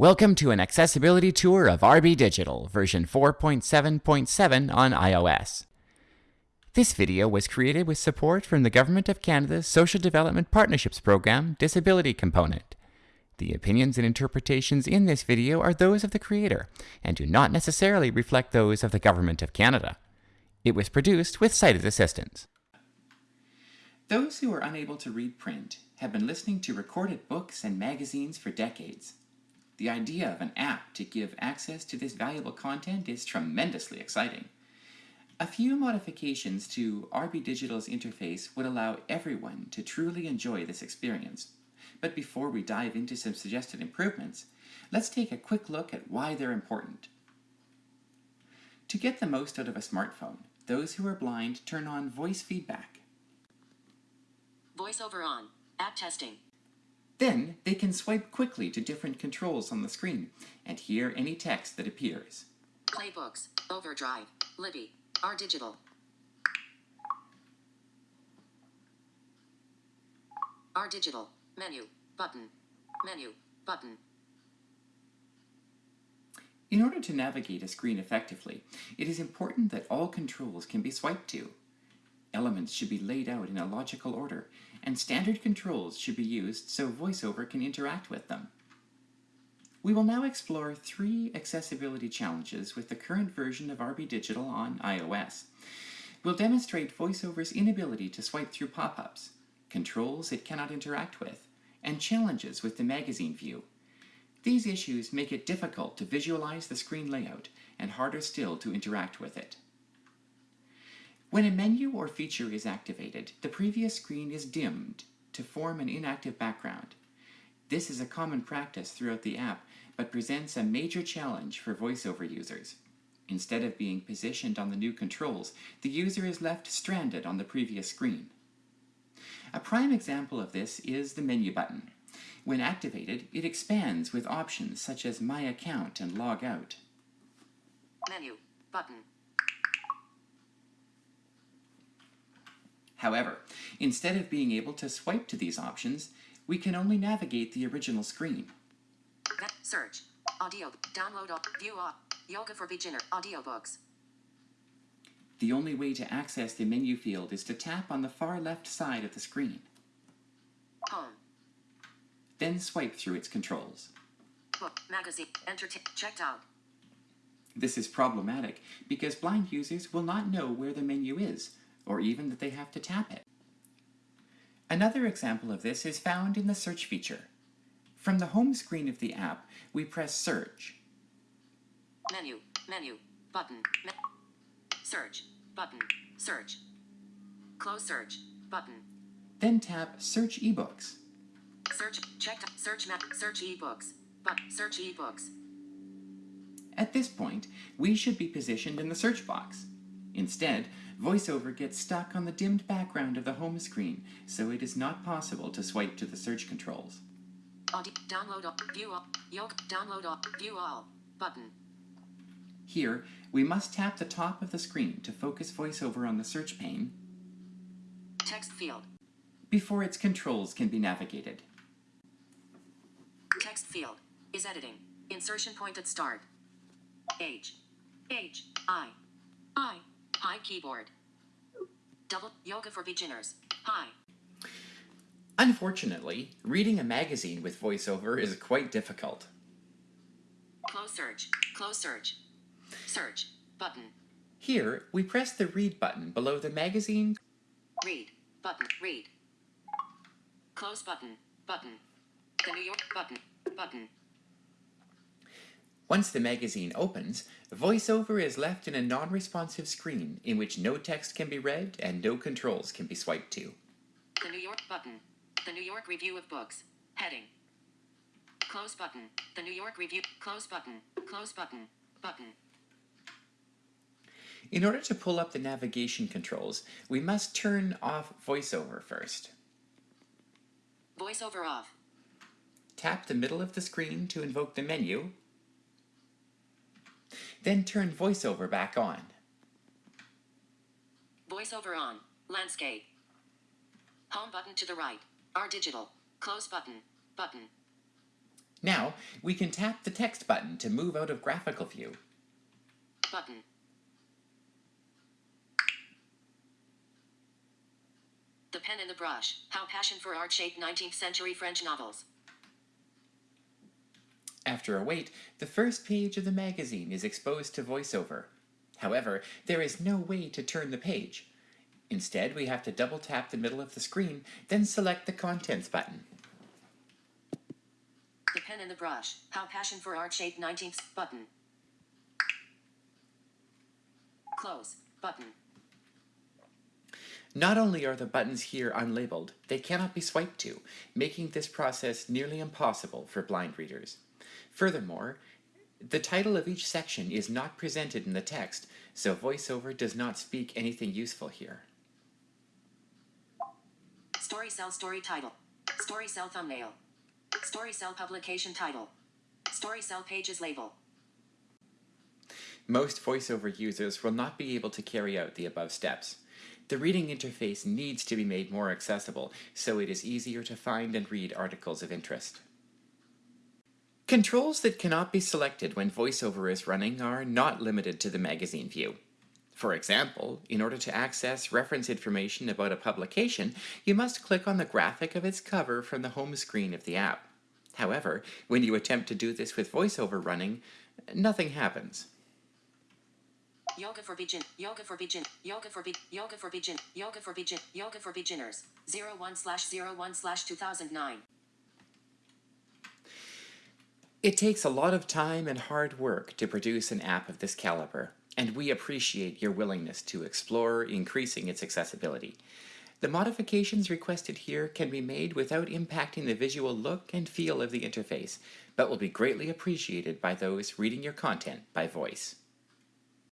Welcome to an accessibility tour of RB Digital version 4.7.7 on iOS. This video was created with support from the Government of Canada's Social Development Partnerships Program Disability Component. The opinions and interpretations in this video are those of the creator and do not necessarily reflect those of the Government of Canada. It was produced with sighted assistance. Those who are unable to read print have been listening to recorded books and magazines for decades. The idea of an app to give access to this valuable content is tremendously exciting. A few modifications to RB Digital's interface would allow everyone to truly enjoy this experience. But before we dive into some suggested improvements, let's take a quick look at why they're important. To get the most out of a smartphone, those who are blind turn on voice feedback. VoiceOver on. App testing. Then they can swipe quickly to different controls on the screen and hear any text that appears. Playbooks. Overdrive. Libby. R Digital. R Digital. Menu. Button. Menu. Button. In order to navigate a screen effectively, it is important that all controls can be swiped to. Elements should be laid out in a logical order, and standard controls should be used so VoiceOver can interact with them. We will now explore three accessibility challenges with the current version of RB Digital on iOS. We'll demonstrate VoiceOver's inability to swipe through pop-ups, controls it cannot interact with, and challenges with the magazine view. These issues make it difficult to visualize the screen layout and harder still to interact with it. When a menu or feature is activated, the previous screen is dimmed to form an inactive background. This is a common practice throughout the app, but presents a major challenge for VoiceOver users. Instead of being positioned on the new controls, the user is left stranded on the previous screen. A prime example of this is the menu button. When activated, it expands with options such as My Account and Log Out. Menu. Button. However, instead of being able to swipe to these options, we can only navigate the original screen. Search. Audio. Download. View. Yoga for Beginner. Audiobooks. The only way to access the menu field is to tap on the far left side of the screen, Home. then swipe through its controls. Book. Magazine. Entertain. Checked out. This is problematic because blind users will not know where the menu is, or even that they have to tap it. Another example of this is found in the search feature. From the home screen of the app, we press search. Menu. Menu. Button. Me- search. Button. Search. Close search. Button. Then tap Search eBooks. Search. Checked. Search map. Search ebooks. But search ebooks. At this point, we should be positioned in the search box. Instead, VoiceOver gets stuck on the dimmed background of the home screen, so it is not possible to swipe to the search controls. Audio. Download. all- View all. Yoga. Download. all- View all. Button. Here, we must tap the top of the screen to focus VoiceOver on the search pane Text field. before its controls can be navigated. Text field. Is editing. Insertion point at start. H. H. I. I. High keyboard. Double. Yoga for beginners. Hi. Unfortunately, reading a magazine with VoiceOver is quite difficult. Close search. Close search. Search. Button. Here, we press the Read button below the magazine Read. Button. Read. Close button. Button. The New York button. Button. Once the magazine opens, VoiceOver is left in a non-responsive screen in which no text can be read and no controls can be swiped to. The New York button. The New York Review of Books. Heading. Close button. The New York Review. Close button. Close button. Button. In order to pull up the navigation controls, we must turn off VoiceOver first. Voiceover off. Tap the middle of the screen to invoke the menu, then turn VoiceOver back on. Voiceover on. Landscape. Home button to the right. R digital. Close button. Button. Now, we can tap the text button to move out of graphical view. Button. The Pen and the Brush. How Passion for Art Shaped 19th Century French Novels. After a wait, the first page of the magazine is exposed to voiceover. However, there is no way to turn the page. Instead, we have to double tap the middle of the screen, then select the Contents button. The Pen and the Brush. How Passion for Art Shaped 19th button. Close button. Not only are the buttons here unlabeled, they cannot be swiped to, making this process nearly impossible for blind readers. Furthermore, the title of each section is not presented in the text, so VoiceOver does not speak anything useful here. Story cell story title. Story cell thumbnail. Story cell publication title. Story cell pages label. Most VoiceOver users will not be able to carry out the above steps. The reading interface needs to be made more accessible, so it is easier to find and read articles of interest. Controls that cannot be selected when VoiceOver is running are not limited to the magazine view. For example, in order to access reference information about a publication, you must click on the graphic of its cover from the home screen of the app. However, when you attempt to do this with VoiceOver running, nothing happens. Yoga for begin. Yoga for begin. Yoga for be. Yoga for begin. Yoga for begin. Yoga for beginners. 01 slash 01 slash 2009. It takes a lot of time and hard work to produce an app of this caliber, and we appreciate your willingness to explore increasing its accessibility. The modifications requested here can be made without impacting the visual look and feel of the interface, but will be greatly appreciated by those reading your content by voice.